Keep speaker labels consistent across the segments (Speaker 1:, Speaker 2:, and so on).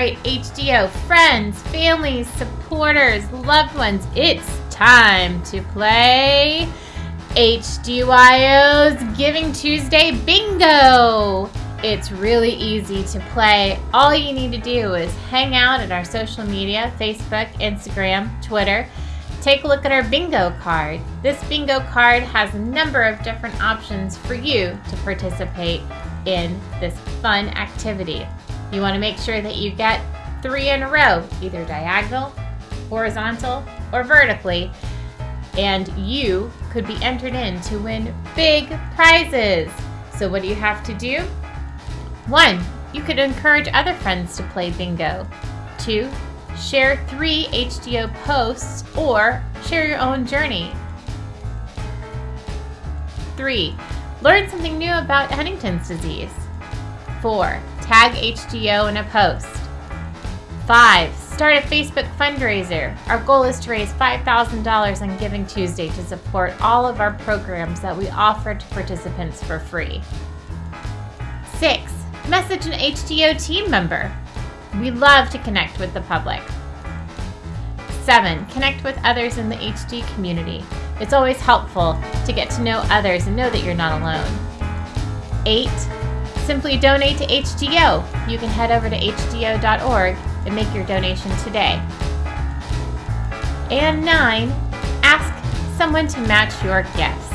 Speaker 1: right, HDYO, friends, families, supporters, loved ones, it's time to play HDYO's Giving Tuesday Bingo. It's really easy to play. All you need to do is hang out at our social media Facebook, Instagram, Twitter. Take a look at our bingo card. This bingo card has a number of different options for you to participate in this fun activity. You want to make sure that you get three in a row, either diagonal, horizontal, or vertically, and you could be entered in to win big prizes. So what do you have to do? One, you could encourage other friends to play bingo. Two, share three HDYO posts or share your own journey. Three, learn something new about Huntington's disease. Four, tag HDYO in a post. Five, start a Facebook fundraiser. Our goal is to raise $5,000 on Giving Tuesday to support all of our programs that we offer to participants for free. Six, message an HDYO team member. We love to connect with the public. Seven, connect with others in the HD community. It's always helpful to get to know others and know that you're not alone. Eight, simply donate to HDYO. You can head over to hdyo.org and make your donation today. And nine, ask someone to match your gifts.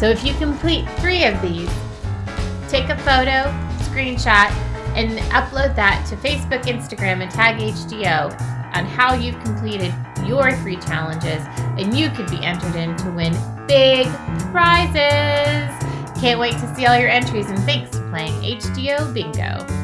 Speaker 1: So if you complete three of these, take a photo, screenshot, and upload that to Facebook, Instagram, and tag HDYO on how you've completed your three challenges, and you could be entered in to win big prizes. Can't wait to see all your entries, and thanks playing HDYO Bingo.